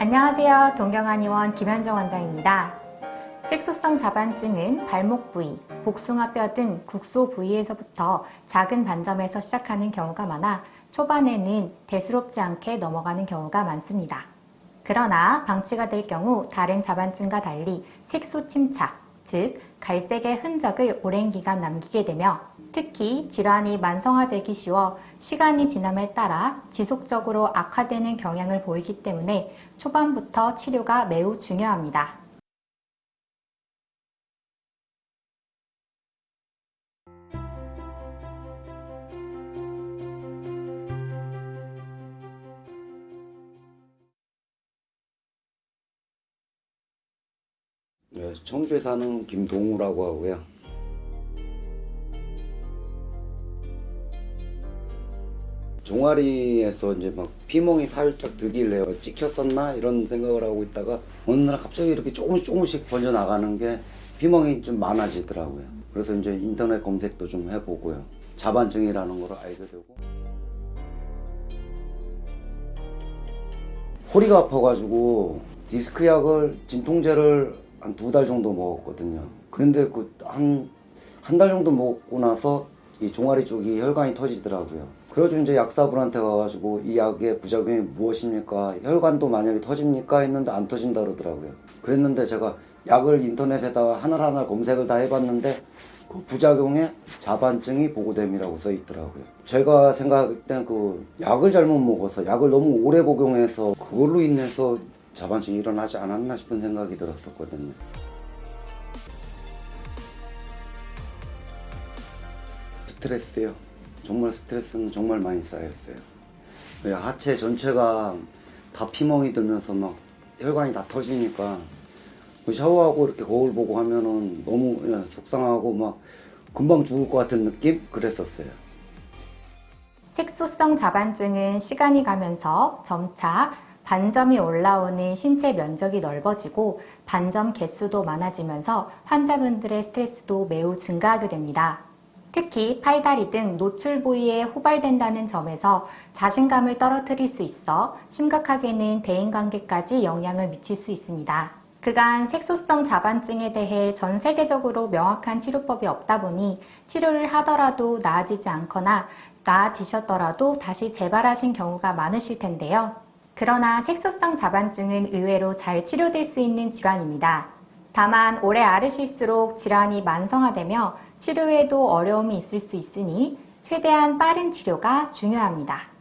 안녕하세요. 동경한의원 김현정 원장입니다. 색소성 자반증은 발목 부위, 복숭아뼈 등 국소 부위에서부터 작은 반점에서 시작하는 경우가 많아 초반에는 대수롭지 않게 넘어가는 경우가 많습니다. 그러나 방치가 될 경우 다른 자반증과 달리 색소 침착, 즉 갈색의 흔적을 오랜 기간 남기게 되며 특히 질환이 만성화되기 쉬워 시간이 지남에 따라 지속적으로 악화되는 경향을 보이기 때문에 초반부터 치료가 매우 중요합니다. 네, 청주에 사는 김동우라고 하고요. 종아리에서 이제 막 피멍이 살짝 들길래요. 찍혔었나 이런 생각을 하고 있다가 어느 날 갑자기 이렇게 조금씩 조금씩 번져 나가는 게 피멍이 좀 많아지더라고요. 그래서 이제 인터넷 검색도 좀 해보고요. 자반증이라는 걸 알게 되고 허리가 아파가지고 디스크 약을 진통제를 한 두 달 정도 먹었거든요. 그런데 그 한 한 달 정도 먹고 나서 이 종아리 쪽이 혈관이 터지더라고요. 그래가지고 이제 약사분한테 가가지고 이 약의 부작용이 무엇입니까? 혈관도 만약에 터집니까? 했는데 안 터진다 그러더라고요. 그랬는데 제가 약을 인터넷에다가 하나하나 검색을 다 해봤는데 그 부작용에 자반증이 보고됨이라고 써 있더라고요. 제가 생각할 땐 그 약을 잘못 먹어서 약을 너무 오래 복용해서 그걸로 인해서 자반증이 일어나지 않았나 싶은 생각이 들었었거든요. 스트레스요. 정말 스트레스는 정말 많이 쌓였어요. 왜 하체 전체가 다 피멍이 들면서 막 혈관이 다 터지니까 그 샤워하고 이렇게 거울 보고 하면은 너무 예, 속상하고 막 금방 죽을 것 같은 느낌? 그랬었어요. 색소성 자반증은 시간이 가면서 점차 반점이 올라오는 신체 면적이 넓어지고 반점 개수도 많아지면서 환자분들의 스트레스도 매우 증가하게 됩니다. 특히 팔다리 등 노출 부위에 호발된다는 점에서 자신감을 떨어뜨릴 수 있어 심각하게는 대인관계까지 영향을 미칠 수 있습니다. 그간 색소성 자반증에 대해 전 세계적으로 명확한 치료법이 없다 보니 치료를 하더라도 나아지지 않거나 나아지셨더라도 다시 재발하신 경우가 많으실 텐데요. 그러나 색소성 자반증은 의외로 잘 치료될 수 있는 질환입니다. 다만 오래 앓으실수록 질환이 만성화되며 치료에도 어려움이 있을 수 있으니 최대한 빠른 치료가 중요합니다.